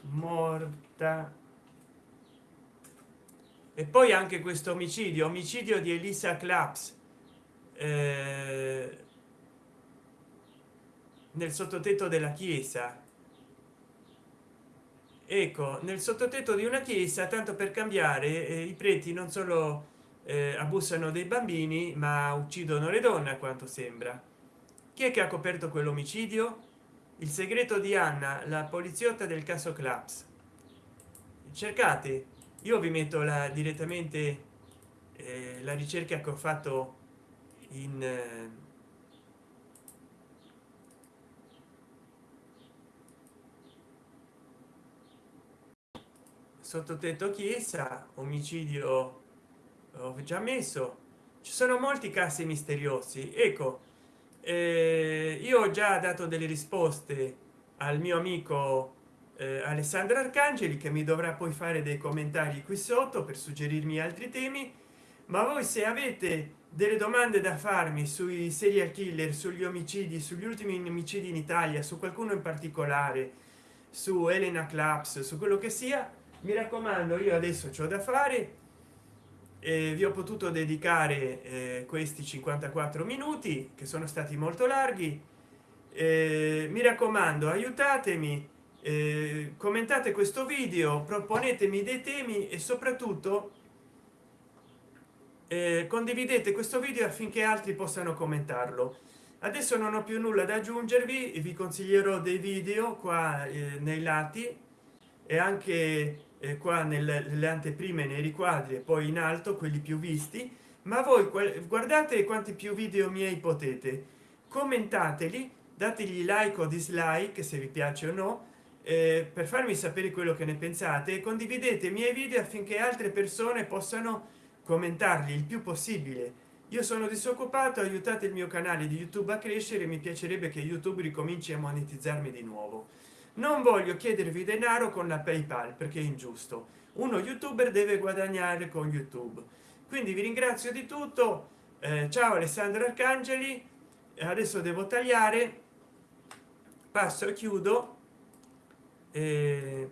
morta e poi anche questo omicidio omicidio di elisa claps eh, nel sottotetto della chiesa. Ecco nel sottotetto di una chiesa tanto per cambiare eh, i preti non solo eh, abusano dei bambini ma uccidono le donne a quanto sembra. Chi è che ha coperto quell'omicidio? Il segreto di anna la poliziotta del caso claps cercate. Io vi metto la direttamente eh, la ricerca che ho fatto in eh, sottotetto chiesa omicidio ho già messo. Ci sono molti casi misteriosi. Ecco eh, io ho già dato delle risposte al mio amico eh, alessandra arcangeli che mi dovrà poi fare dei commentari qui sotto per suggerirmi altri temi. Ma voi se avete delle domande da farmi sui serial killer sugli omicidi sugli ultimi omicidi in italia su qualcuno in particolare su elena claps su quello che sia mi raccomando io adesso c'ho da fare e vi ho potuto dedicare eh, questi 54 minuti che sono stati molto larghi. Eh, mi raccomando aiutatemi eh, commentate questo video proponetemi dei temi e soprattutto eh, condividete questo video affinché altri possano commentarlo. Adesso non ho più nulla da aggiungervi vi consiglierò dei video qua eh, nei lati e anche eh, qua nelle, nelle anteprime nei riquadri e poi in alto quelli più visti. Ma voi guardate quanti più video miei potete. Commentateli dategli like o dislike se vi piace o no eh, per farmi sapere quello che ne pensate condividete i miei video affinché altre persone possano commentarli il più possibile. Io sono disoccupato aiutate il mio canale di youtube a crescere mi piacerebbe che youtube ricominci a monetizzarmi di nuovo. Non voglio chiedervi denaro con la paypal perché è ingiusto. Uno youtuber deve guadagnare con youtube. Quindi vi ringrazio di tutto. Eh, ciao alessandro arcangeli. Adesso devo tagliare. Passo e chiudo e,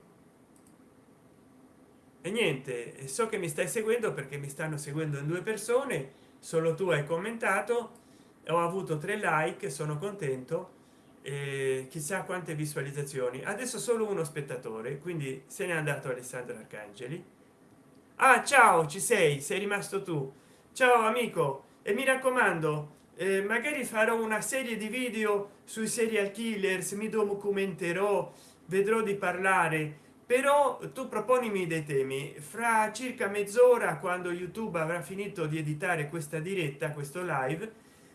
e niente so che mi stai seguendo perché mi stanno seguendo in due persone solo tu hai commentato ho avuto tre like sono contento e chissà quante visualizzazioni. Adesso solo uno spettatore quindi se n'è andato alessandro arcangeli. Ah ciao ci sei sei rimasto tu. Ciao amico e mi raccomando eh, magari farò una serie di video sui serial killers mi documenterò vedrò di parlare. Però tu proponimi dei temi. Fra circa mezz'ora quando youtube avrà finito di editare questa diretta questo live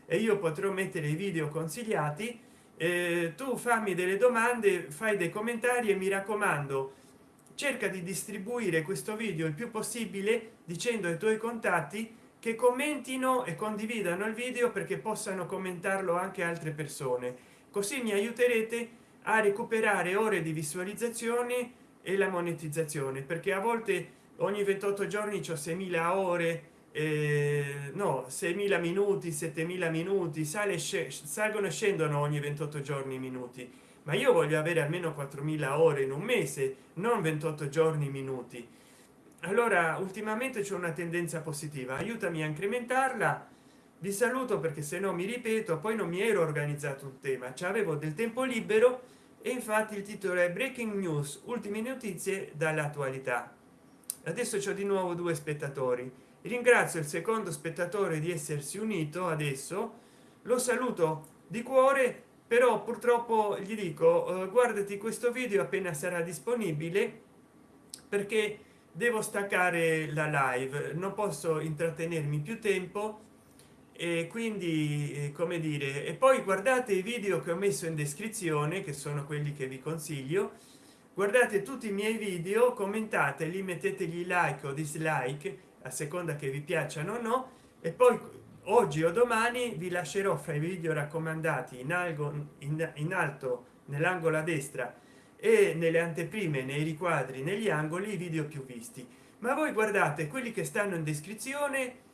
e io potrò mettere i video consigliati eh, tu fammi delle domande fai dei commentari e mi raccomando cerca di distribuire questo video il più possibile dicendo ai tuoi contatti che commentino e condividano il video perché possano commentarlo anche altre persone. Così mi aiuterete a recuperare ore di visualizzazione e la monetizzazione perché a volte ogni 28 giorni ho 6000 ore eh, no 6000 minuti 7000 minuti sale salgono e scendono ogni 28 giorni minuti. Ma io voglio avere almeno 4000 ore in un mese non 28 giorni minuti. Allora ultimamente c'è una tendenza positiva aiutami a incrementarla. Vi saluto perché se no mi ripeto poi non mi ero organizzato un tema ci avevo del tempo libero e infatti il titolo è breaking news ultime notizie dall'attualità. Adesso c'è di nuovo due spettatori. Ringrazio il secondo spettatore di essersi unito adesso. Lo saluto di cuore però purtroppo gli dico eh, guardati questo video appena sarà disponibile perché devo staccare la live. Non posso intrattenermi più tempo e quindi eh, come dire e poi guardate i video che ho messo in descrizione che sono quelli che vi consiglio. Guardate tutti i miei video commentateli mettetegli like o dislike a seconda che vi piacciono o no. E poi oggi o domani vi lascerò fra i video raccomandati in algo in, in alto nell'angolo a destra e nelle anteprime nei riquadri negli angoli i video più visti. Ma voi guardate quelli che stanno in descrizione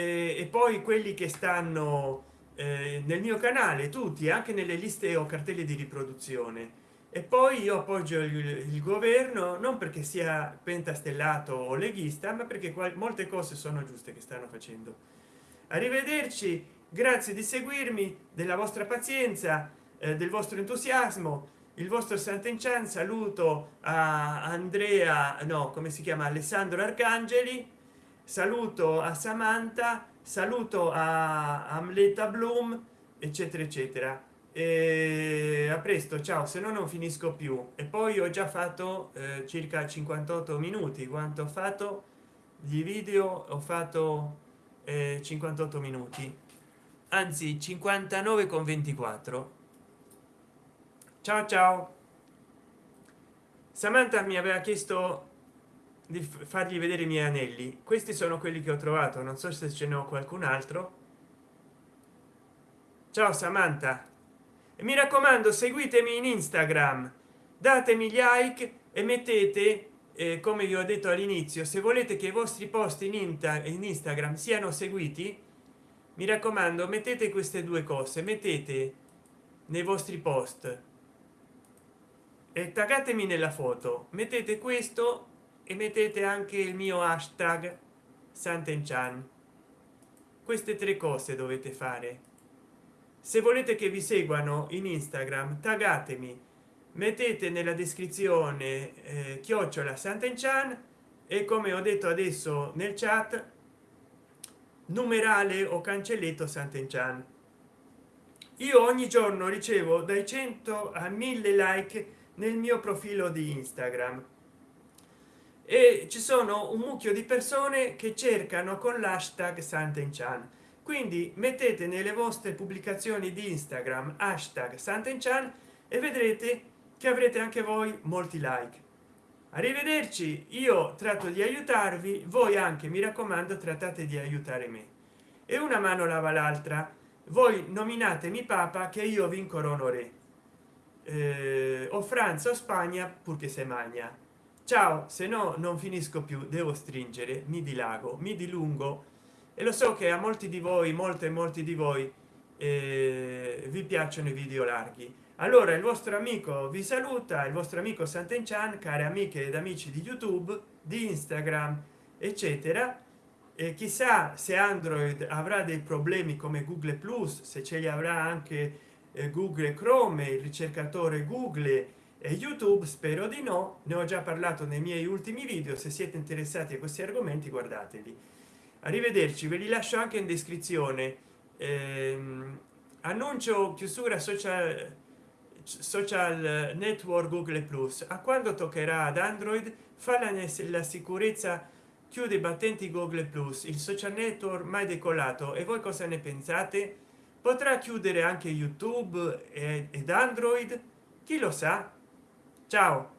e poi quelli che stanno eh, nel mio canale tutti anche nelle liste o cartelle di riproduzione. E poi io appoggio il, il governo non perché sia pentastellato o leghista ma perché molte cose sono giuste che stanno facendo. Arrivederci grazie di seguirmi della vostra pazienza eh, del vostro entusiasmo il vostro sant'enchan saluto a andrea no come si chiama alessandro arcangeli saluto a samantha saluto a amleta bloom eccetera eccetera. E a presto ciao se no non finisco più. E poi ho già fatto eh, circa 58 minuti. Quanto ho fatto di video? Ho fatto eh, 58 minuti. Anzi 59 con 24 ciao ciao. Samantha mi aveva chiesto di fargli vedere i miei anelli. Questi sono quelli che ho trovato. Non so se ce ne ho qualcun altro. Ciao samantha. E mi raccomando seguitemi in instagram. Datemi gli like e mettete eh, come vi ho detto all'inizio se volete che i vostri post in, in instagram siano seguiti mi raccomando mettete queste due cose. Mettete nei vostri post. E taggatemi nella foto. Mettete questo e mettete anche il mio hashtag santenchan. Queste tre cose dovete fare. Se volete che vi seguano in instagram taggatemi mettete nella descrizione eh, chiocciola sant'enchan e come ho detto adesso nel chat numerale o cancelletto sant'enchan. Io ogni giorno ricevo dai 100 a 1000 like nel mio profilo di instagram e ci sono un mucchio di persone che cercano con l'hashtag sant'enchan. Quindi mettete nelle vostre pubblicazioni di instagram hashtag santenchan e vedrete che avrete anche voi molti like. Arrivederci io tratto di aiutarvi voi anche mi raccomando trattate di aiutare me. E una mano lava l'altra. Voi nominatemi papa che io vi incorono re eh, o francia o spagna purché se magna ciao se no non finisco più devo stringere mi dilago mi dilungo. E lo so che a molti di voi molte molti di voi eh, vi piacciono i video larghi. Allora il vostro amico vi saluta il vostro amico Sant'Enchan care amiche ed amici di youtube di instagram eccetera. E chissà se android avrà dei problemi come google plus se ce li avrà anche eh, google chrome il ricercatore google youtube spero di no ne ho già parlato nei miei ultimi video se siete interessati a questi argomenti guardateli. Arrivederci ve li lascio anche in descrizione. Ehm, annuncio chiusura social social network google plus. A quando toccherà ad android fa la, la sicurezza chiude i battenti google plus. Il social network mai decollato. E voi cosa ne pensate? Potrà chiudere anche youtube ed android? Chi lo sa ciao